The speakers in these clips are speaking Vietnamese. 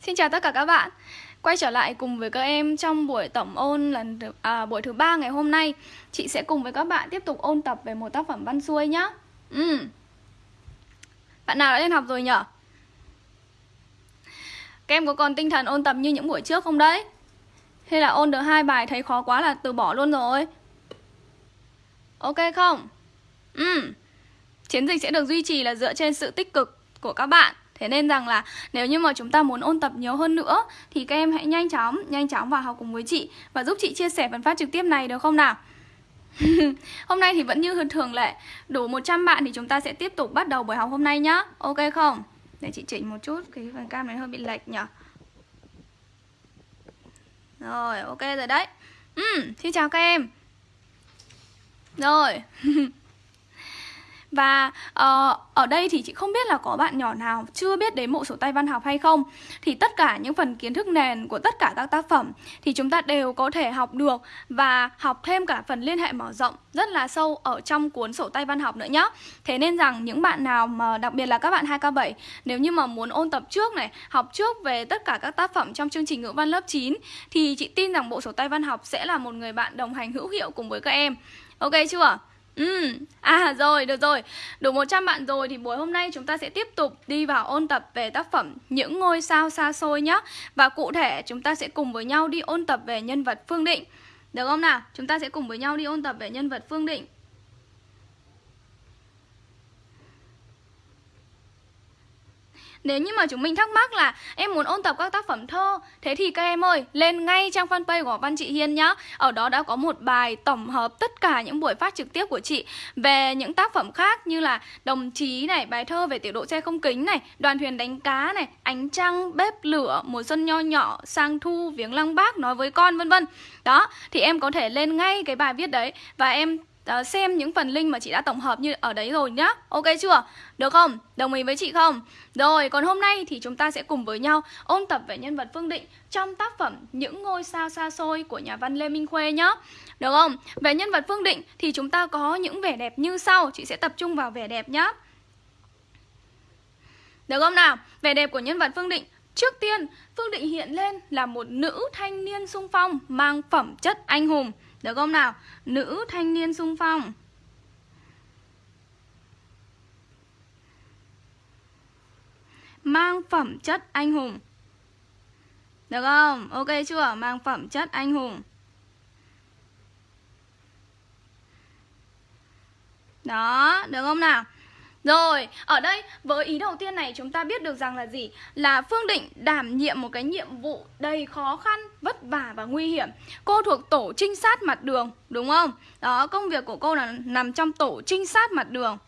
Xin chào tất cả các bạn Quay trở lại cùng với các em trong buổi tổng ôn lần thứ, à, buổi thứ ba ngày hôm nay Chị sẽ cùng với các bạn tiếp tục ôn tập về một tác phẩm văn xuôi nhá ừ. Bạn nào đã lên học rồi nhở? Các em có còn tinh thần ôn tập như những buổi trước không đấy? Hay là ôn được hai bài thấy khó quá là từ bỏ luôn rồi? Ok không? Ừ. Chiến dịch sẽ được duy trì là dựa trên sự tích cực của các bạn Thế nên rằng là nếu như mà chúng ta muốn ôn tập nhiều hơn nữa Thì các em hãy nhanh chóng, nhanh chóng vào học cùng với chị Và giúp chị chia sẻ phần phát trực tiếp này được không nào? hôm nay thì vẫn như thường lệ Đủ 100 bạn thì chúng ta sẽ tiếp tục bắt đầu buổi học hôm nay nhá. Ok không? Để chị chỉnh một chút, cái phần cam này hơi bị lệch nhỉ Rồi, ok rồi đấy. Ừ, Xin chào các em. Rồi. Và uh, ở đây thì chị không biết là có bạn nhỏ nào chưa biết đến bộ sổ tay văn học hay không. Thì tất cả những phần kiến thức nền của tất cả các tác phẩm Thì chúng ta đều có thể học được Và học thêm cả phần liên hệ mở rộng rất là sâu ở trong cuốn sổ tay văn học nữa nhé Thế nên rằng những bạn nào mà đặc biệt là các bạn 2K7 Nếu như mà muốn ôn tập trước này Học trước về tất cả các tác phẩm trong chương trình ngữ văn lớp 9 Thì chị tin rằng bộ sổ tay văn học sẽ là một người bạn đồng hành hữu hiệu cùng với các em. Ok chưa? Ừ, à rồi, được rồi. Đủ 100 bạn rồi thì buổi hôm nay chúng ta sẽ tiếp tục đi vào ôn tập về tác phẩm Những ngôi sao xa xôi nhé Và cụ thể chúng ta sẽ cùng với nhau đi ôn tập về nhân vật Phương Định. Được không nào? Chúng ta sẽ cùng với nhau đi ôn tập về nhân vật Phương Định. Nếu như mà chúng mình thắc mắc là em muốn ôn tập các tác phẩm thơ Thế thì các em ơi, lên ngay trang fanpage của Văn Chị Hiên nhá. Ở đó đã có một bài tổng hợp tất cả những buổi phát trực tiếp của chị Về những tác phẩm khác như là Đồng chí này, bài thơ về tiểu độ xe không kính này Đoàn thuyền đánh cá này, ánh trăng, bếp lửa, mùa xuân nho nhỏ, sang thu, viếng lăng bác, nói với con vân vân. Đó, thì em có thể lên ngay cái bài viết đấy Và em uh, xem những phần link mà chị đã tổng hợp như ở đấy rồi nhá Ok chưa? Được không? Đồng ý với chị không? Rồi, còn hôm nay thì chúng ta sẽ cùng với nhau ôn tập về nhân vật Phương Định trong tác phẩm Những ngôi sao xa xôi của nhà văn Lê Minh Khuê nhá Được không? Về nhân vật Phương Định thì chúng ta có những vẻ đẹp như sau Chị sẽ tập trung vào vẻ đẹp nhá Được không nào? Vẻ đẹp của nhân vật Phương Định Trước tiên, Phương Định hiện lên là một nữ thanh niên sung phong mang phẩm chất anh hùng được không nào? Nữ thanh niên sung phong Mang phẩm chất anh hùng Được không? Ok chưa? Mang phẩm chất anh hùng Đó, được không nào? Rồi, ở đây với ý đầu tiên này chúng ta biết được rằng là gì? Là Phương Định đảm nhiệm một cái nhiệm vụ đầy khó khăn, vất vả và nguy hiểm Cô thuộc tổ trinh sát mặt đường, đúng không? Đó, công việc của cô là nằm trong tổ trinh sát mặt đường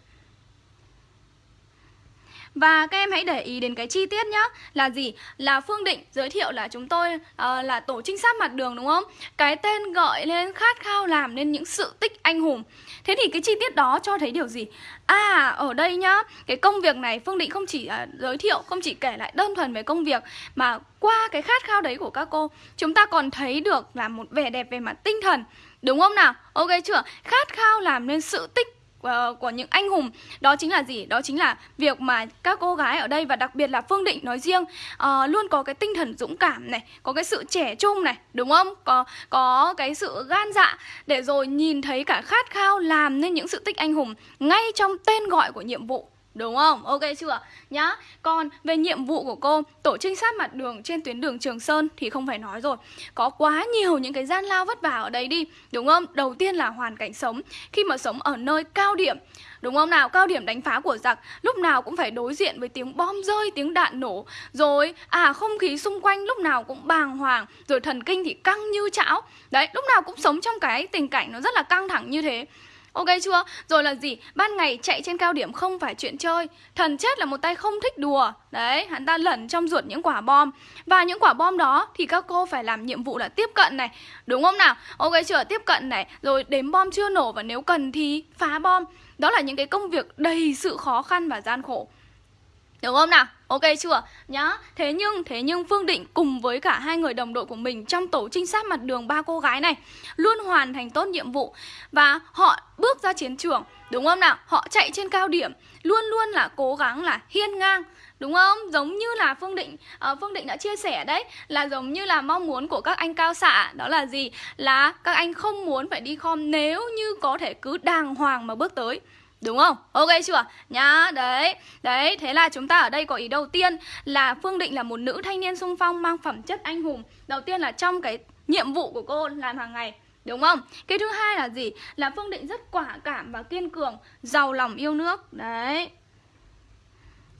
và các em hãy để ý đến cái chi tiết nhá Là gì? Là Phương Định giới thiệu là chúng tôi uh, là tổ trinh sát mặt đường đúng không? Cái tên gọi lên khát khao làm nên những sự tích anh hùng Thế thì cái chi tiết đó cho thấy điều gì? À, ở đây nhá Cái công việc này Phương Định không chỉ uh, giới thiệu Không chỉ kể lại đơn thuần về công việc Mà qua cái khát khao đấy của các cô Chúng ta còn thấy được là một vẻ đẹp về mặt tinh thần Đúng không nào? Ok chưa? Khát khao làm nên sự tích uh, của những anh hùng. Đó chính là gì? Đó chính là việc mà các cô gái ở đây và đặc biệt là phương định nói riêng uh, luôn có cái tinh thần dũng cảm này có cái sự trẻ trung này đúng không? Có có cái sự gan dạ để rồi nhìn thấy cả khát khao làm nên những sự tích anh hùng ngay trong tên gọi của nhiệm vụ. Đúng không? Ok chưa? Nhá Còn về nhiệm vụ của cô Tổ trinh sát mặt đường trên tuyến đường Trường Sơn Thì không phải nói rồi Có quá nhiều những cái gian lao vất vả ở đấy đi Đúng không? Đầu tiên là hoàn cảnh sống Khi mà sống ở nơi cao điểm Đúng không nào? Cao điểm đánh phá của giặc Lúc nào cũng phải đối diện với tiếng bom rơi, tiếng đạn nổ Rồi, à không khí xung quanh lúc nào cũng bàng hoàng Rồi thần kinh thì căng như chảo Đấy, lúc nào cũng sống trong cái tình cảnh nó rất là căng thẳng như thế Ok chưa? Rồi là gì? Ban ngày chạy trên cao điểm không phải chuyện chơi Thần chết là một tay không thích đùa Đấy, hắn ta lẩn trong ruột những quả bom Và những quả bom đó thì các cô phải làm nhiệm vụ là tiếp cận này Đúng không nào? Ok chưa? Tiếp cận này Rồi đếm bom chưa nổ và nếu cần thì phá bom Đó là những cái công việc đầy sự khó khăn và gian khổ Đúng không nào? Ok chưa? Nhá. Thế nhưng thế nhưng Phương Định cùng với cả hai người đồng đội của mình trong tổ trinh sát mặt đường ba cô gái này luôn hoàn thành tốt nhiệm vụ và họ bước ra ra chiến trường Đúng không nào? Họ chạy trên cao điểm Luôn luôn là cố gắng là hiên ngang Đúng không? Giống như là Phương Định uh, Phương Định đã chia sẻ đấy Là giống như là mong muốn của các anh cao xạ Đó là gì? Là các anh không muốn phải đi khom Nếu như có thể cứ đàng hoàng mà bước tới Đúng không? Ok chưa? Nhá, đấy Đấy, thế là chúng ta ở đây có ý đầu tiên Là Phương Định là một nữ thanh niên sung phong Mang phẩm chất anh hùng Đầu tiên là trong cái nhiệm vụ của cô làm hàng ngày Đúng không? Cái thứ hai là gì? Là Phương Định rất quả cảm và kiên cường Giàu lòng yêu nước Đấy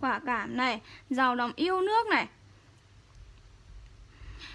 Quả cảm này Giàu lòng yêu nước này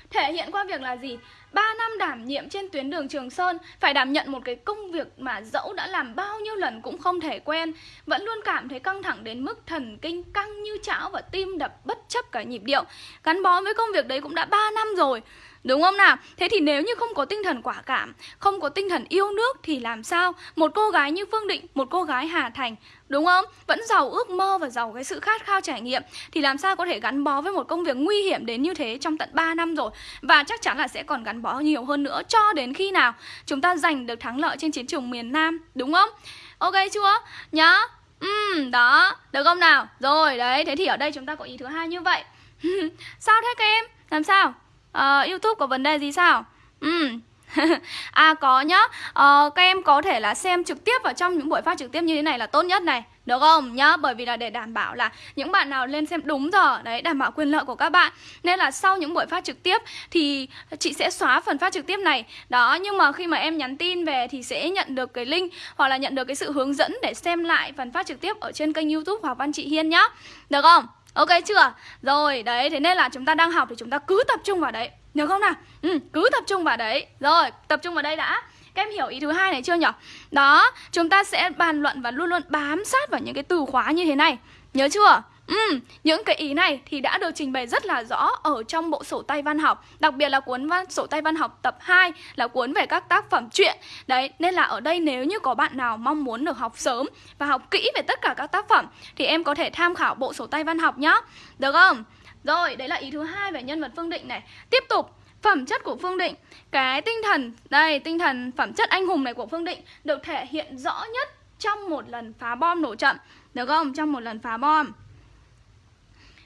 Thể hiện qua việc là gì? 3 năm đảm nhiệm trên tuyến đường Trường Sơn, Phải đảm nhận một cái công việc mà dẫu đã làm bao nhiêu lần cũng không thể quen Vẫn luôn cảm thấy căng thẳng đến mức thần kinh căng như chảo và tim đập bất chấp cả nhịp điệu. Gắn bó với công việc đấy cũng đã 3 năm rồi. Đúng không nào? Thế thì nếu như không có tinh thần quả cảm, không có tinh thần yêu nước thì làm sao? Một cô gái như Phương Định, một cô gái Hà Thành, đúng không? Vẫn giàu ước mơ và giàu cái sự khát khao trải nghiệm thì làm sao có thể gắn bó với một công việc nguy hiểm đến như thế trong tận 3 năm rồi và chắc chắn là sẽ còn gắn bó nhiều hơn nữa cho đến khi nào chúng ta giành được thắng lợi trên chiến trường miền Nam, đúng không? Ok chưa? Nhá. Ừm, đó, được không nào? Rồi, đấy, thế thì ở đây chúng ta có ý thứ hai như vậy. sao thế các em? Làm sao? Uh, YouTube có vấn đề gì sao? Ừ. à có nhá uh, Các em có thể là xem trực tiếp vào trong những buổi phát trực tiếp như thế này là tốt nhất này Được không nhá Bởi vì là để đảm bảo là những bạn nào lên xem đúng giờ Đấy đảm bảo quyền lợi của các bạn Nên là sau những buổi phát trực tiếp Thì chị sẽ xóa phần phát trực tiếp này Đó nhưng mà khi mà em nhắn tin về Thì sẽ nhận được cái link Hoặc là nhận được cái sự hướng dẫn để xem lại phần phát trực tiếp Ở trên kênh youtube Hòa Văn Chị Hiên nhá Được không? Ok chưa? Rồi, đấy, thế nên là chúng ta đang học thì chúng ta cứ tập trung vào đấy Được không nào? Ừ, cứ tập trung vào đấy Rồi, tập trung vào đây đã Các em hiểu ý thứ hai này chưa nhỉ? Đó, chúng ta sẽ bàn luận và luôn luôn bám sát vào những cái từ khóa như thế này Nhớ chưa? Ừ, những cái ý này thì đã được trình bày rất là rõ ở trong bộ sổ tay văn học Đặc biệt là cuốn văn, sổ tay văn học tập 2 là cuốn về các tác phẩm truyện. Đấy, nên là ở đây nếu như có bạn nào mong muốn được học sớm và học kỹ về tất cả các tác phẩm Thì em có thể tham khảo bộ sổ tay văn học nhá. Được không? Rồi, đấy là ý thứ hai về nhân vật Phương Định này. Tiếp tục, phẩm chất của Phương Định. Cái tinh thần, đây, tinh thần phẩm chất anh hùng này của Phương Định Được thể hiện rõ nhất trong một lần phá bom nổ chậm. Được không? Trong một lần phá bom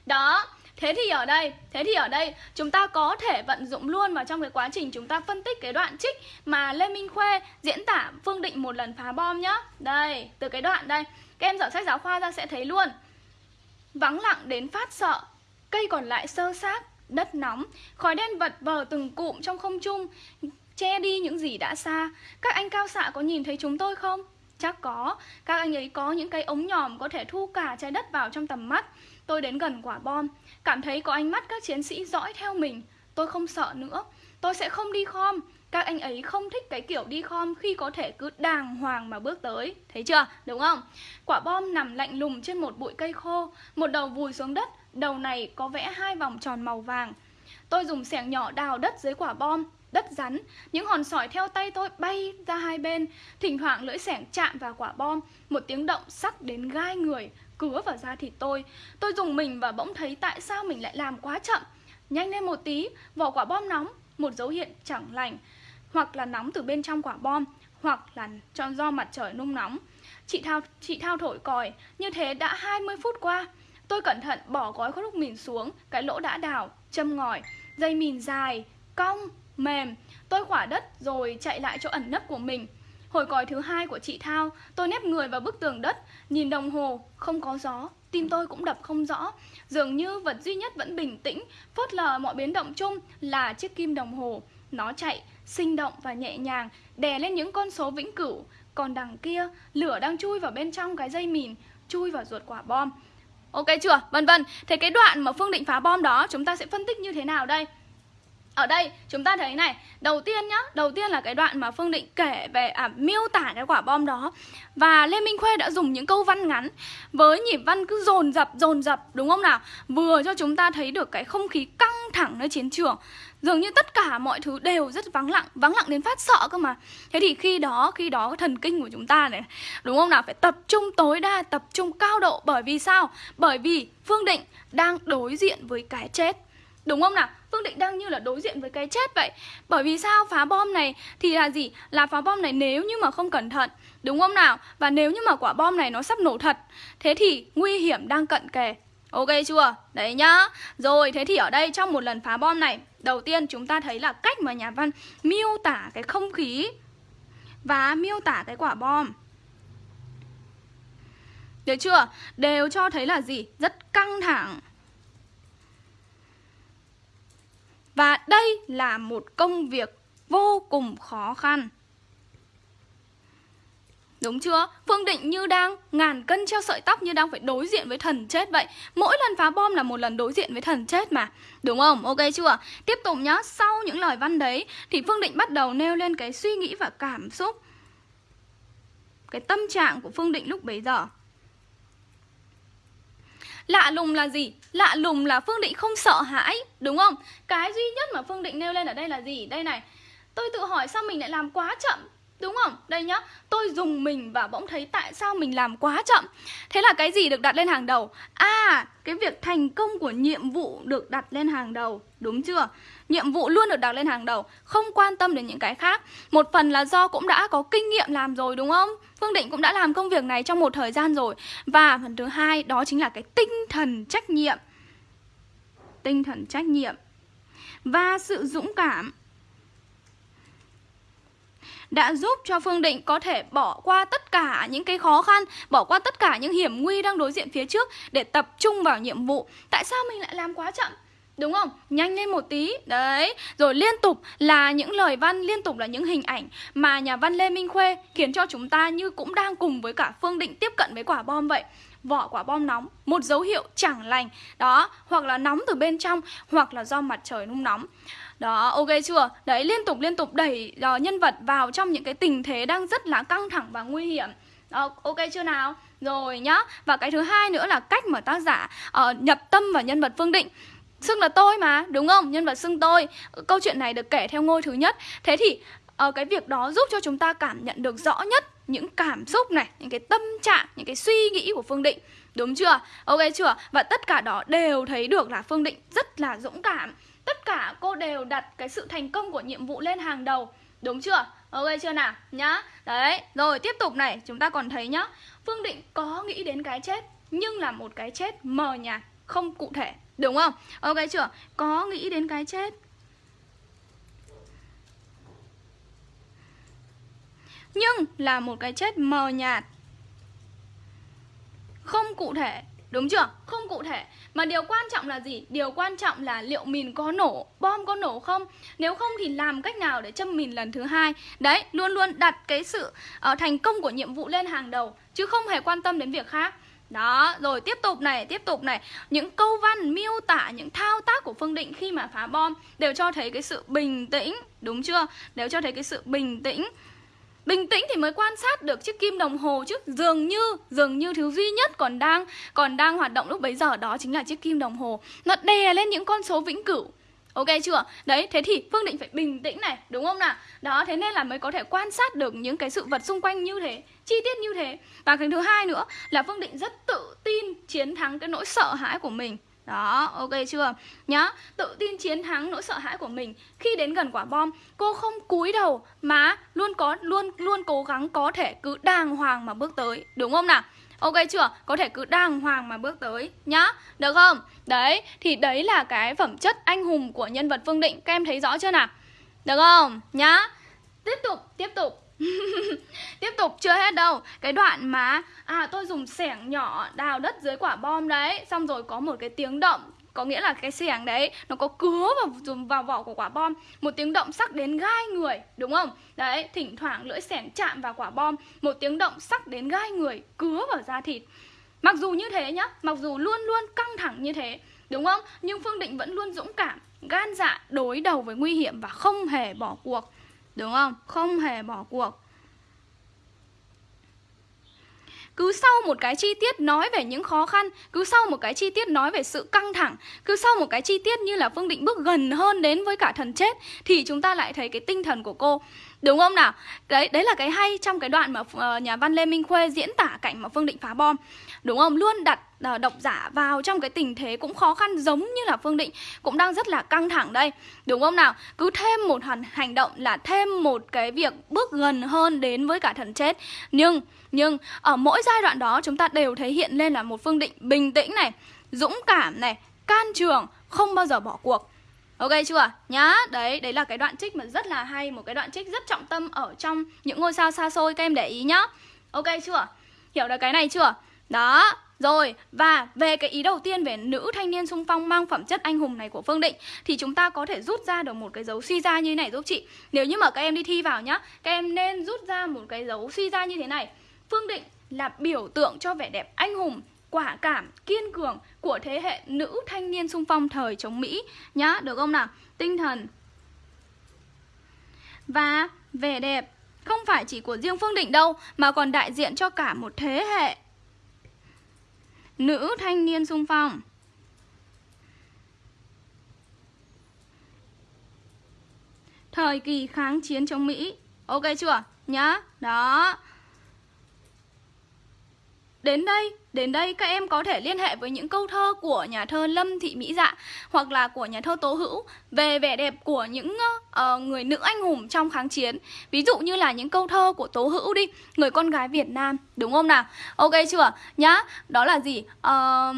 đó, thế thì ở đây, thế thì ở đây chúng ta có thể vận dụng luôn vào trong cái quá trình chúng ta phân tích cái đoạn trích mà Lê Minh Khuê diễn tả Phương Định một lần phá bom nhá. Đây, từ cái đoạn đây, các em dở sách giáo khoa ra sẽ thấy luôn. Vắng lặng đến phát sợ, cây còn lại sơ xác, đất nóng, khói đen vật vờ từng cụm trong không trung, che đi những gì đã xa. Các anh cao xạ có nhìn thấy chúng tôi không? Chắc có, các anh ấy có những cái ống nhòm có thể thu cả trái đất vào trong tầm mắt. Tôi đến gần quả bom, cảm thấy có ánh mắt các chiến sĩ dõi theo mình. Tôi không sợ nữa, tôi sẽ không đi khom. Các anh ấy không thích cái kiểu đi khom khi có thể cứ đàng hoàng mà bước tới. Thấy chưa? Đúng không? Quả bom nằm lạnh lùng trên một bụi cây khô, một đầu vùi xuống đất, đầu này có vẽ hai vòng tròn màu vàng. Tôi dùng xẻng nhỏ đào đất dưới quả bom, đất rắn, những hòn sỏi theo tay tôi bay ra hai bên, thỉnh thoảng lưỡi xẻng chạm vào quả bom, một tiếng động sắc đến gai người, cứa vào da thịt tôi. Tôi dùng mình và bỗng thấy tại sao mình lại làm quá chậm. Nhanh lên một tí, vỏ quả bom nóng, một dấu hiệu chẳng lành. Hoặc là nóng từ bên trong quả bom, hoặc là cho do mặt trời nung nóng. Chị Thao, chị Thao thổi còi, như thế đã 20 phút qua. Tôi cẩn thận bỏ gói thuốc mìn xuống, cái lỗ đã đào, châm ngòi, dây mìn dài, cong, mềm. Tôi khỏa đất rồi chạy lại chỗ ẩn nấp của mình. Hồi còi thứ hai của chị Thao, tôi nép người vào bức tường đất, nhìn đồng hồ, không có gió, tim tôi cũng đập không rõ. Dường như vật duy nhất vẫn bình tĩnh, phớt lờ mọi biến động chung là chiếc kim đồng hồ. Nó chạy, sinh động và nhẹ nhàng, đè lên những con số vĩnh cửu. Còn đằng kia, lửa đang chui vào bên trong cái dây mìn, chui vào ruột quả bom. Ok chưa? Vân vân. Thế cái đoạn mà Phương định phá bom đó chúng ta sẽ phân tích như thế nào đây? Ở đây chúng ta thấy này Đầu tiên nhá Đầu tiên là cái đoạn mà Phương Định kể về à, miêu tả cái quả bom đó. Và Lê Minh Khuê đã dùng những câu văn ngắn Với nhịp văn cứ dồn dập dồn dập đúng không nào? Vừa cho chúng ta thấy được cái không khí căng thẳng nơi chiến trường. Dường như tất cả mọi thứ đều rất vắng lặng Vắng lặng đến phát sợ cơ mà. Thế thì khi đó, khi đó thần kinh của chúng ta này Đúng không nào, phải tập trung tối đa, tập trung cao độ. Bởi vì sao? Bởi vì Phương Định đang đối diện với cái chết. Đúng không nào? Phương Định đang như là đối diện với cái chết vậy. Bởi vì sao? Phá bom này thì là gì? Là phá bom này nếu như mà không cẩn thận, Đúng không nào? Và nếu như mà quả bom này nó sắp nổ thật, Thế thì nguy hiểm đang cận kề. Ok chưa? Đấy nhá. Rồi, thế thì ở đây trong một lần phá bom này, Đầu tiên chúng ta thấy là cách mà nhà văn miêu tả cái không khí Và miêu tả cái quả bom. Được chưa? Đều cho thấy là gì? Rất căng thẳng. Và đây là một công việc vô cùng khó khăn Đúng chưa? Phương Định như đang ngàn cân treo sợi tóc như đang phải đối diện với thần chết vậy Mỗi lần phá bom là một lần đối diện với thần chết mà Đúng không? Ok chưa? Tiếp tục nhá, sau những lời văn đấy Thì Phương Định bắt đầu nêu lên cái suy nghĩ và cảm xúc Cái tâm trạng của Phương Định lúc bấy giờ Lạ lùng là gì? Lạ lùng là Phương Định không sợ hãi Đúng không? Cái duy nhất mà Phương Định nêu lên ở đây là gì? Đây này Tôi tự hỏi sao mình lại làm quá chậm Đúng không? Đây nhá, tôi dùng mình và bỗng thấy tại sao mình làm quá chậm Thế là cái gì được đặt lên hàng đầu? À, cái việc thành công của nhiệm vụ được đặt lên hàng đầu Đúng chưa? Nhiệm vụ luôn được đặt lên hàng đầu Không quan tâm đến những cái khác Một phần là do cũng đã có kinh nghiệm làm rồi đúng không? Phương Định cũng đã làm công việc này trong một thời gian rồi Và phần thứ hai đó chính là cái tinh thần trách nhiệm Tinh thần trách nhiệm Và sự dũng cảm đã giúp cho Phương Định có thể bỏ qua tất cả những cái khó khăn, bỏ qua tất cả những hiểm nguy đang đối diện phía trước để tập trung vào nhiệm vụ. Tại sao mình lại làm quá chậm? Đúng không? Nhanh lên một tí Đấy Rồi liên tục là những lời văn Liên tục là những hình ảnh Mà nhà văn Lê Minh Khuê Khiến cho chúng ta như cũng đang cùng với cả Phương Định Tiếp cận với quả bom vậy Vỏ quả bom nóng Một dấu hiệu chẳng lành Đó Hoặc là nóng từ bên trong Hoặc là do mặt trời nung nóng đó, ok chưa? Đấy, liên tục liên tục đẩy uh, nhân vật vào trong những cái tình thế đang rất là căng thẳng và nguy hiểm. Đó, ok chưa nào? Rồi nhá. Và cái thứ hai nữa là cách mà tác giả uh, nhập tâm vào nhân vật Phương Định. Xưng là tôi mà, đúng không? Nhân vật xưng tôi. Câu chuyện này được kể theo ngôi thứ nhất. Thế thì uh, cái việc đó giúp cho chúng ta cảm nhận được rõ nhất những cảm xúc này, những cái tâm trạng, những cái suy nghĩ của Phương Định. Đúng chưa? Ok chưa? Và tất cả đó đều thấy được là Phương Định rất là dũng cảm Tất cả cô đều đặt cái sự thành công của nhiệm vụ lên hàng đầu Đúng chưa? Ok chưa nào? Nhá Đấy, rồi tiếp tục này Chúng ta còn thấy nhá Phương Định có nghĩ đến cái chết Nhưng là một cái chết mờ nhạt Không cụ thể Đúng không? Ok chưa? Có nghĩ đến cái chết Nhưng là một cái chết mờ nhạt Không cụ thể Đúng chưa? Không cụ thể Mà điều quan trọng là gì? Điều quan trọng là liệu mìn có nổ, bom có nổ không? Nếu không thì làm cách nào để châm mìn lần thứ hai? Đấy, luôn luôn đặt cái sự uh, thành công của nhiệm vụ lên hàng đầu Chứ không hề quan tâm đến việc khác đó, rồi tiếp tục này, tiếp tục này. Những câu văn miêu tả những thao tác của Phương Định khi mà phá bom Đều cho thấy cái sự bình tĩnh Đúng chưa? Đều cho thấy cái sự bình tĩnh. Bình tĩnh thì mới quan sát được chiếc kim đồng hồ chứ. Dường như, dường như thứ duy nhất còn đang còn đang hoạt động lúc bấy giờ đó chính là chiếc kim đồng hồ. Nó đè lên những con số vĩnh cửu. Ok chưa? Đấy, thế thì Phương Định phải bình tĩnh này, đúng không nào? Đó, thế nên là mới có thể quan sát được những cái sự vật xung quanh như thế Chi tiết như thế Và cái thứ hai nữa là Phương Định rất tự tin chiến thắng cái nỗi sợ hãi của mình đó, ok chưa? Nhá, tự tin chiến thắng nỗi sợ hãi của mình Khi đến gần quả bom, cô không cúi đầu Mà luôn có luôn luôn cố gắng có thể cứ đàng hoàng mà bước tới Đúng không nào? Ok chưa? Có thể cứ đàng hoàng mà bước tới Nhá, được không? Đấy, thì đấy là cái phẩm chất anh hùng của nhân vật Phương Định Các em thấy rõ chưa nào? Được không? Nhá Tiếp tục, tiếp tục Tiếp tục chưa hết đâu Cái đoạn mà À tôi dùng xẻng nhỏ đào đất dưới quả bom đấy Xong rồi có một cái tiếng động có nghĩa là cái xẻng đấy, nó có cứa vào dùng vào vỏ của quả bom. Một tiếng động sắc đến gai người, đúng không? Đấy, thỉnh thoảng lưỡi xẻng chạm vào quả bom, một tiếng động sắc đến gai người, cứa vào da thịt. Mặc dù như thế nhá, mặc dù luôn luôn căng thẳng như thế, đúng không? Nhưng phương định vẫn luôn dũng cảm, gan dạ đối đầu với nguy hiểm và không hề bỏ cuộc, Đúng không? Không hề bỏ cuộc. Cứ sau một cái chi tiết nói về những khó khăn Cứ sau một cái chi tiết nói về sự căng thẳng Cứ sau một cái chi tiết như là Phương Định bước gần hơn đến với cả thần chết Thì chúng ta lại thấy cái tinh thần của cô Đúng không nào? Đấy đấy là cái hay trong cái đoạn mà uh, nhà văn Lê Minh Khuê diễn tả cảnh mà Phương Định phá bom. Đúng không? Luôn đặt uh, độc giả vào trong cái tình thế cũng khó khăn giống như là Phương Định cũng đang rất là căng thẳng đây. Đúng không nào? Cứ thêm một hành, hành động là thêm một cái việc bước gần hơn đến với cả thần chết. Nhưng nhưng ở mỗi giai đoạn đó chúng ta đều thể hiện lên là một Phương Định bình tĩnh này, dũng cảm này, can trường, không bao giờ bỏ cuộc. Ok chưa? Nhá, đấy, đấy là cái đoạn trích mà rất là hay Một cái đoạn trích rất trọng tâm ở trong những ngôi sao xa xôi Các em để ý nhá Ok chưa? Hiểu được cái này chưa? Đó, rồi, và về cái ý đầu tiên về nữ thanh niên sung phong mang phẩm chất anh hùng này của Phương Định Thì chúng ta có thể rút ra được một cái dấu suy ra như thế này giúp chị. Nếu như mà các em đi thi vào nhá Các em nên rút ra một cái dấu suy ra như thế này. Phương Định là biểu tượng cho vẻ đẹp anh hùng quả cảm, kiên cường của thế hệ nữ thanh niên sung phong thời chống Mỹ. Nhá, được không nào? Tinh thần. Và vẻ đẹp không phải chỉ của riêng Phương Định đâu mà còn đại diện cho cả một thế hệ nữ thanh niên sung phong. Thời kỳ kháng chiến chống Mỹ. Ok chưa? Nhá. Đó. Đến đây, đến đây các em có thể liên hệ với những câu thơ của nhà thơ Lâm Thị Mỹ Dạ hoặc là của nhà thơ Tố Hữu về vẻ đẹp của những uh, người nữ anh hùng trong kháng chiến. Ví dụ như là những câu thơ của Tố Hữu đi, người con gái Việt Nam, đúng không nào? Ok chưa? Nhá, đó là gì? Uh,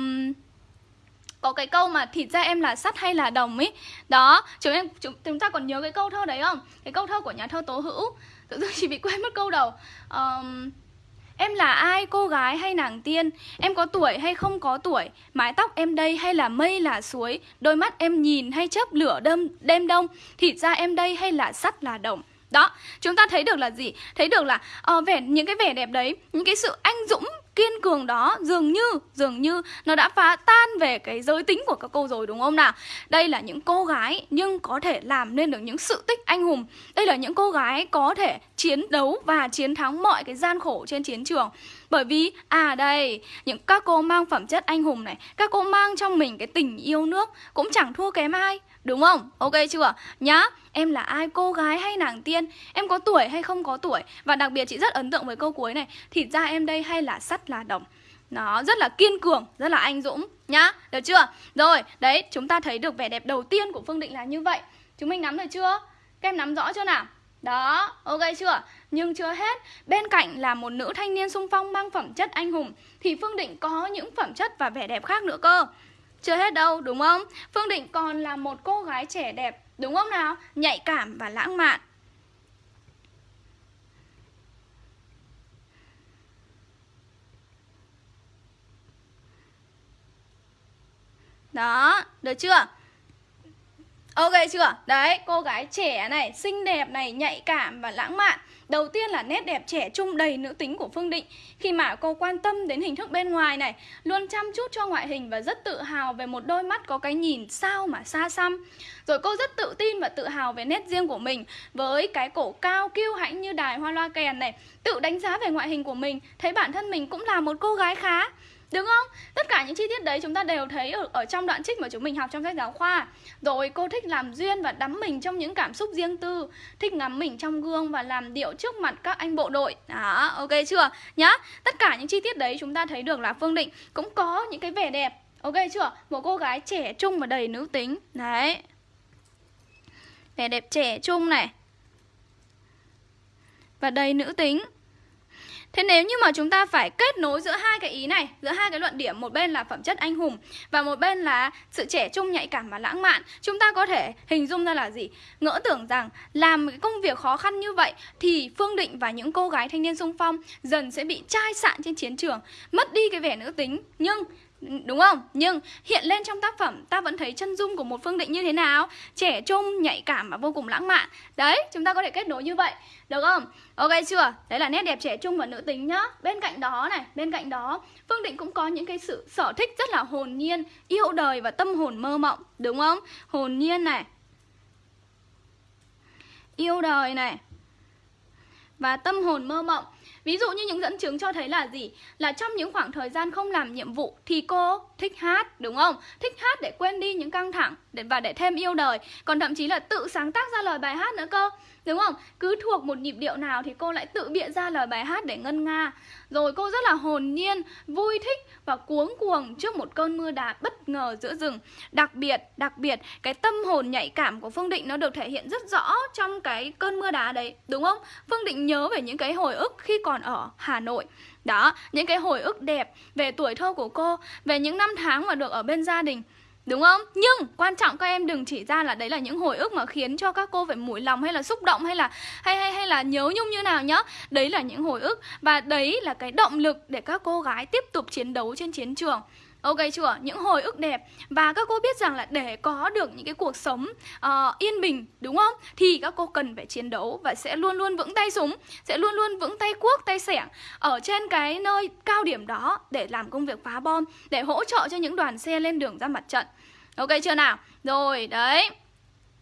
có cái câu mà thịt ra em là sắt hay là đồng ấy đó chúng em chúng, chúng ta còn nhớ cái câu thơ đấy không cái câu thơ của nhà thơ tố hữu tự dưng chỉ bị quên mất câu đầu um, Em là ai, cô gái hay nàng tiên? Em có tuổi hay không có tuổi? Mái tóc em đây hay là mây là suối? Đôi mắt em nhìn hay chớp lửa đêm, đêm đông? Thịt da em đây hay là sắt là đồng? Đó, chúng ta thấy được là gì? Thấy được là uh, vẻ những cái vẻ đẹp đấy, những cái sự anh dũng kiên cường đó, dường như dường như nó đã phá tan về cái giới tính của các cô rồi, đúng không nào? Đây là những cô gái nhưng có thể làm nên được những sự tích anh hùng. Đây là những cô gái có thể chiến đấu và chiến thắng mọi cái gian khổ trên chiến trường. Bởi vì à đây, những các cô mang phẩm chất anh hùng này, các cô mang trong mình cái tình yêu nước cũng chẳng thua kém ai. Đúng không? Ok chưa? Nhá, em là ai? Cô gái hay nàng tiên? Em có tuổi hay không có tuổi? Và đặc biệt chị rất ấn tượng với câu cuối này Thịt ra em đây hay là sắt là đồng? Nó rất là kiên cường, rất là anh dũng Nhá, được chưa? Rồi, đấy, chúng ta thấy được vẻ đẹp đầu tiên của Phương Định là như vậy Chúng mình nắm được chưa? Các em nắm rõ chưa nào? Đó, ok chưa? Nhưng chưa hết, bên cạnh là một nữ thanh niên sung phong mang phẩm chất anh hùng Thì Phương Định có những phẩm chất và vẻ đẹp khác nữa cơ chưa hết đâu, đúng không? Phương Định còn là một cô gái trẻ đẹp, đúng không nào? Nhạy cảm và lãng mạn. Đó, được chưa? Ok chưa? Đấy, cô gái trẻ này, xinh đẹp này, nhạy cảm và lãng mạn. Đầu tiên là nét đẹp trẻ trung đầy nữ tính của Phương Định. Khi mà cô quan tâm đến hình thức bên ngoài này Luôn chăm chút cho ngoại hình và rất tự hào về một đôi mắt có cái nhìn sao mà xa xăm. Rồi cô rất tự tin và tự hào về nét riêng của mình. Với cái cổ cao kiêu hãnh như đài hoa loa kèn này Tự đánh giá về ngoại hình của mình Thấy bản thân mình cũng là một cô gái khá. Đúng không? Tất cả những chi tiết đấy chúng ta đều thấy ở, ở trong đoạn trích mà chúng mình học trong sách giáo khoa Rồi cô thích làm duyên và đắm mình trong những cảm xúc riêng tư Thích ngắm mình trong gương và làm điệu trước mặt các anh bộ đội Đó, ok chưa? Nhá, tất cả những chi tiết đấy chúng ta thấy được là Phương Định cũng có những cái vẻ đẹp Ok chưa? Một cô gái trẻ trung và đầy nữ tính Đấy Vẻ đẹp trẻ trung này Và đầy nữ tính Thế nếu như mà chúng ta phải kết nối giữa hai cái ý này, giữa hai cái luận điểm, một bên là phẩm chất anh hùng và một bên là sự trẻ trung nhạy cảm và lãng mạn, chúng ta có thể hình dung ra là gì? Ngỡ tưởng rằng làm cái công việc khó khăn như vậy thì Phương Định và những cô gái thanh niên sung phong dần sẽ bị chai sạn trên chiến trường, mất đi cái vẻ nữ tính, nhưng Đúng không? Nhưng hiện lên trong tác phẩm ta vẫn thấy chân dung của một Phương Định như thế nào? Trẻ trung, nhạy cảm và vô cùng lãng mạn. Đấy, chúng ta có thể kết nối như vậy. Được không? Ok chưa? Đấy là nét đẹp trẻ trung và nữ tính nhá. Bên cạnh đó này, bên cạnh đó, Phương Định cũng có những cái sự sở thích rất là hồn nhiên, yêu đời và tâm hồn mơ mộng, đúng không? Hồn nhiên này. Yêu đời này. Và tâm hồn mơ mộng Ví dụ như những dẫn chứng cho thấy là gì? Là trong những khoảng thời gian không làm nhiệm vụ thì cô thích hát, đúng không? Thích hát để quên đi những căng thẳng để và để thêm yêu đời Còn thậm chí là tự sáng tác ra lời bài hát nữa cơ Đúng không? Cứ thuộc một nhịp điệu nào thì cô lại tự bịa ra lời bài hát để ngân nga Rồi cô rất là hồn nhiên, vui thích và cuống cuồng trước một cơn mưa đá bất ngờ giữa rừng Đặc biệt, đặc biệt, cái tâm hồn nhạy cảm của Phương Định nó được thể hiện rất rõ trong cái cơn mưa đá đấy Đúng không? Phương Định nhớ về những cái hồi ức khi còn ở Hà Nội đó, những cái hồi ức đẹp về tuổi thơ của cô Về những năm tháng mà được ở bên gia đình Đúng không? Nhưng quan trọng các em đừng chỉ ra là đấy là những hồi ức mà khiến cho các cô phải mũi lòng hay là xúc động hay là hay hay hay là nhớ nhung như nào nhá. Đấy là những hồi ức và đấy là cái động lực để các cô gái tiếp tục chiến đấu trên chiến trường. Ok chưa? Những hồi ức đẹp Và các cô biết rằng là để có được những cái cuộc sống uh, yên bình Đúng không? Thì các cô cần phải chiến đấu Và sẽ luôn luôn vững tay súng Sẽ luôn luôn vững tay cuốc, tay sẻng Ở trên cái nơi cao điểm đó Để làm công việc phá bom Để hỗ trợ cho những đoàn xe lên đường ra mặt trận Ok chưa nào? Rồi, đấy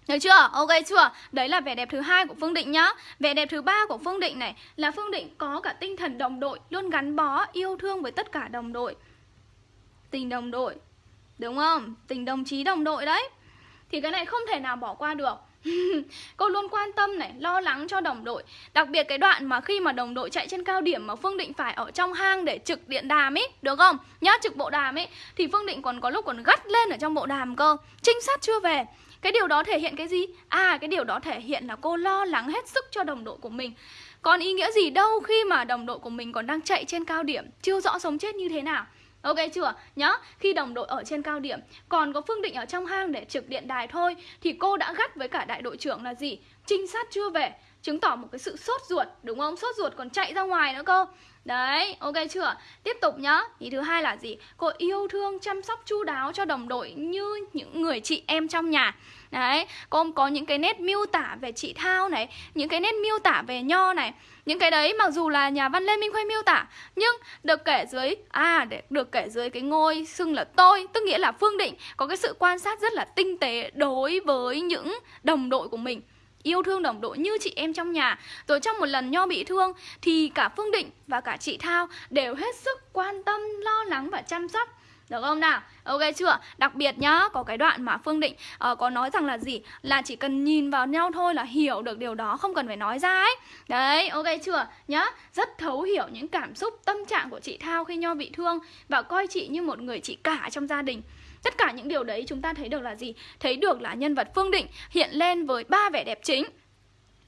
được chưa? Ok chưa? Đấy là vẻ đẹp thứ hai của Phương Định nhá. Vẻ đẹp thứ ba của Phương Định này là Phương Định có cả tinh thần đồng đội, luôn gắn bó, yêu thương với tất cả đồng đội tình đồng đội. Đúng không? Tình đồng chí đồng đội đấy. Thì cái này không thể nào bỏ qua được. Cô luôn quan tâm này, lo lắng cho đồng đội. Đặc biệt cái đoạn mà khi mà đồng đội chạy trên cao điểm Mà Phương Định phải ở trong hang để trực điện đàm ấy Được không? Nhá, trực bộ đàm ấy Thì Phương Định còn có lúc còn gắt lên ở trong bộ đàm cơ. Trinh sát chưa về. Cái điều đó thể hiện cái gì? À, cái điều đó thể hiện là cô lo lắng hết sức cho đồng đội của mình. Còn ý nghĩa gì đâu khi mà đồng đội của mình còn đang chạy trên cao điểm Chưa rõ sống chết như thế nào. Ok chưa? Nhá, khi đồng đội ở trên cao điểm Còn có Phương Định ở trong hang để trực điện đài thôi Thì cô đã gắt với cả đại đội trưởng là gì? Trinh sát chưa về Chứng tỏ một cái sự sốt ruột Đúng không? Sốt ruột còn chạy ra ngoài nữa cơ Đấy, ok chưa? Tiếp tục nhá Ý thứ hai là gì? Cô yêu thương chăm sóc chu đáo cho đồng đội như những người chị em trong nhà Đấy, cô có những cái nét miêu tả về chị Thao này Những cái nét miêu tả về Nho này. Những cái đấy mặc dù là nhà văn Lê Minh Khuê miêu tả Nhưng được kể dưới À, để được kể dưới cái ngôi xưng là tôi Tức nghĩa là Phương Định có cái sự quan sát rất là tinh tế Đối với những đồng đội của mình. Yêu thương đồng đội như chị em trong nhà. Rồi trong một lần Nho bị thương Thì cả Phương Định và cả chị Thao đều hết sức quan tâm, lo lắng và chăm sóc được không nào? Ok chưa? Đặc biệt nhá, có cái đoạn mà Phương Định uh, có nói rằng là gì? Là chỉ cần nhìn vào nhau thôi là hiểu được điều đó, không cần phải nói ra ấy. Đấy, ok chưa? Nhá, rất thấu hiểu những cảm xúc, tâm trạng của chị Thao khi Nho bị thương và coi chị như một người chị cả trong gia đình. Tất cả những điều đấy chúng ta thấy được là gì? Thấy được là nhân vật Phương Định hiện lên với ba vẻ đẹp chính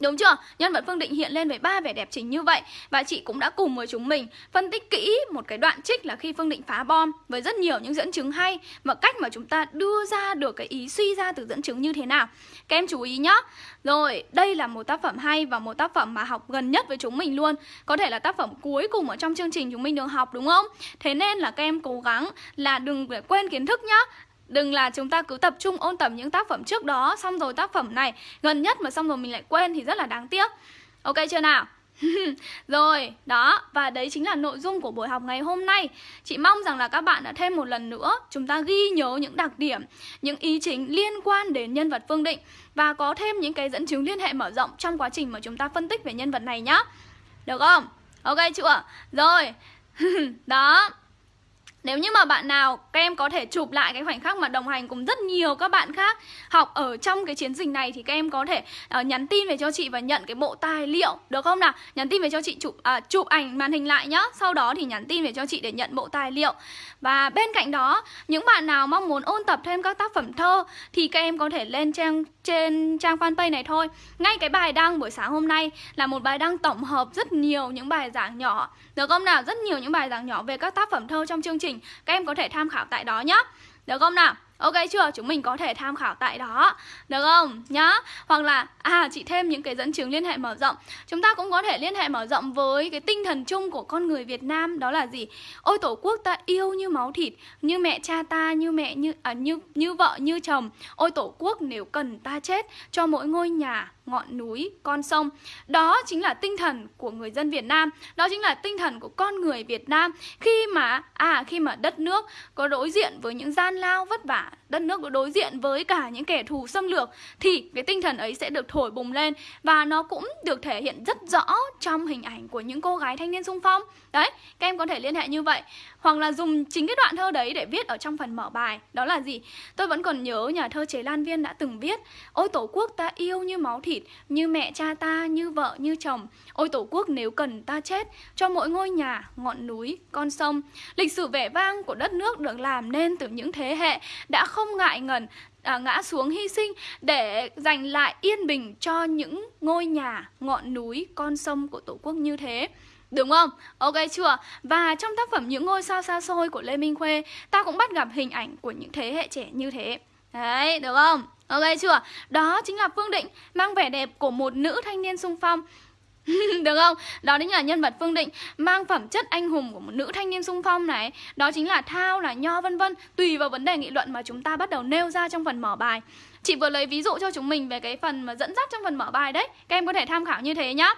Đúng chưa? Nhân vật Phương Định hiện lên với ba vẻ đẹp chính như vậy Và chị cũng đã cùng với chúng mình phân tích kỹ một cái đoạn trích là khi Phương Định phá bom Với rất nhiều những dẫn chứng hay Và cách mà chúng ta đưa ra được cái ý suy ra từ dẫn chứng như thế nào Các em chú ý nhá Rồi, đây là một tác phẩm hay và một tác phẩm mà học gần nhất với chúng mình luôn Có thể là tác phẩm cuối cùng ở trong chương trình chúng mình được học đúng không? Thế nên là các em cố gắng là đừng quên kiến thức nhá Đừng là chúng ta cứ tập trung ôn tập những tác phẩm trước đó Xong rồi tác phẩm này gần nhất mà xong rồi mình lại quên thì rất là đáng tiếc Ok chưa nào? rồi, đó, và đấy chính là nội dung của buổi học ngày hôm nay Chị mong rằng là các bạn đã thêm một lần nữa Chúng ta ghi nhớ những đặc điểm, những ý chính liên quan đến nhân vật Phương Định Và có thêm những cái dẫn chứng liên hệ mở rộng trong quá trình mà chúng ta phân tích về nhân vật này nhá Được không? Ok chưa? Rồi, đó nếu như mà bạn nào các em có thể chụp lại cái khoảnh khắc mà đồng hành cùng rất nhiều các bạn khác học ở trong cái chiến dịch này thì các em có thể uh, nhắn tin về cho chị và nhận cái bộ tài liệu được không nào? Nhắn tin về cho chị chụp uh, chụp ảnh màn hình lại nhá. Sau đó thì nhắn tin về cho chị để nhận bộ tài liệu. Và bên cạnh đó, những bạn nào mong muốn ôn tập thêm các tác phẩm thơ thì các em có thể lên trang trên trang fanpage này thôi. Ngay cái bài đăng buổi sáng hôm nay là một bài đăng tổng hợp rất nhiều những bài giảng nhỏ. Được không nào? Rất nhiều những bài giảng nhỏ về các tác phẩm thơ trong chương trình. Các em có thể tham khảo tại đó nhé. Được không nào? Ok chưa? Chúng mình có thể tham khảo tại đó Được không? Nhá Hoặc là À chị thêm những cái dẫn chứng liên hệ mở rộng Chúng ta cũng có thể liên hệ mở rộng với Cái tinh thần chung của con người Việt Nam Đó là gì? Ôi tổ quốc ta yêu như máu thịt Như mẹ cha ta, như mẹ, như à, như như vợ, như chồng Ôi tổ quốc nếu cần ta chết Cho mỗi ngôi nhà ngọn núi, con sông. Đó chính là tinh thần của người dân Việt Nam, đó chính là tinh thần của con người Việt Nam khi mà à khi mà đất nước có đối diện với những gian lao vất vả đất nước đối diện với cả những kẻ thù xâm lược, thì cái tinh thần ấy sẽ được thổi bùng lên và nó cũng được thể hiện rất rõ trong hình ảnh của những cô gái thanh niên sung phong. Đấy, các em có thể liên hệ như vậy, hoặc là dùng chính cái đoạn thơ đấy để viết ở trong phần mở bài. Đó là gì? Tôi vẫn còn nhớ nhà thơ chế lan viên đã từng viết, ôi tổ quốc ta yêu như máu thịt, như mẹ cha ta, như vợ, như chồng. Ôi tổ quốc nếu cần ta chết, cho mỗi ngôi nhà, ngọn núi, con sông. Lịch sử vẻ vang của đất nước được làm nên từ những thế hệ đã không ngại ngần à, ngã xuống hy sinh để giành lại yên bình cho những ngôi nhà, ngọn núi, con sông của Tổ quốc như thế. Đúng không? Ok chưa? Và trong tác phẩm Những ngôi sao xa xôi của Lê Minh Khuê, ta cũng bắt gặp hình ảnh của những thế hệ trẻ như thế. Đấy, được không? Ok chưa? Đó chính là Phương Định mang vẻ đẹp của một nữ thanh niên sung phong Được không? Đó chính là nhân vật Phương Định Mang phẩm chất anh hùng của một nữ thanh niên sung phong này. Đó chính là Thao, là Nho vân vân. Tùy vào vấn đề nghị luận mà chúng ta bắt đầu nêu ra trong phần mở bài. Chị vừa lấy ví dụ cho chúng mình về cái phần mà dẫn dắt trong phần mở bài đấy. Các em có thể tham khảo như thế nhá.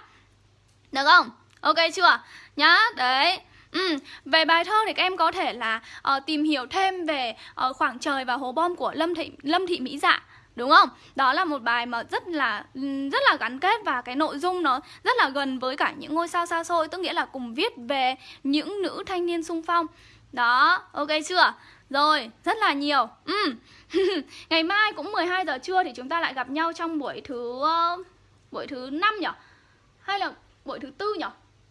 Được không? Ok chưa? Nhá, đấy. Ừ, về bài thơ thì các em có thể là uh, tìm hiểu thêm về uh, khoảng trời và hố bom của Lâm Thị Lâm Thị Mỹ Dạ. Đúng không? Đó là một bài mà rất là rất là gắn kết và cái nội dung nó rất là gần với cả những ngôi sao xa xôi Tức nghĩa là cùng viết về những nữ thanh niên sung phong Đó, ok chưa? Rồi, rất là nhiều ừ. Ngày mai cũng 12 giờ trưa thì chúng ta lại gặp nhau trong buổi thứ uh, buổi thứ 5 nhỉ? Hay là buổi thứ tư nhỉ?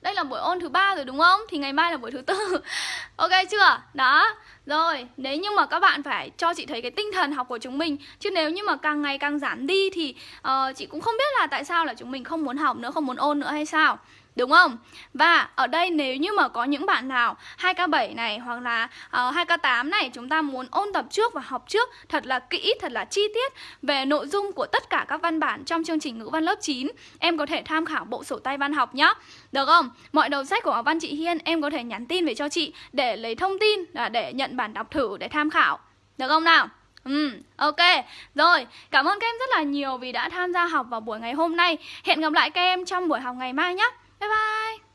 Đây là buổi ôn thứ ba rồi đúng không? Thì ngày mai là buổi thứ tư Ok chưa? Đó rồi, nếu như mà các bạn phải cho chị thấy cái tinh thần học của chúng mình Chứ nếu như mà càng ngày càng giảm đi thì uh, chị cũng không biết là tại sao là chúng mình không muốn học nữa, không muốn ôn nữa hay sao Đúng không? Và ở đây nếu như mà có những bạn nào 2K7 này hoặc là ờ, uh, 2K8 này chúng ta muốn ôn tập trước và học trước thật là kỹ, thật là chi tiết về nội dung của tất cả các văn bản trong chương trình ngữ văn lớp 9 Em có thể tham khảo bộ sổ tay văn học nhé Được không? Mọi đầu sách của văn chị Hiên em có thể nhắn tin về cho chị để lấy thông tin để nhận bản đọc thử để tham khảo Được không nào? Ừ, ok. Rồi, cảm ơn các em rất là nhiều vì đã tham gia học vào buổi ngày hôm nay. Hẹn gặp lại các em trong buổi học ngày mai nhé. 拜拜。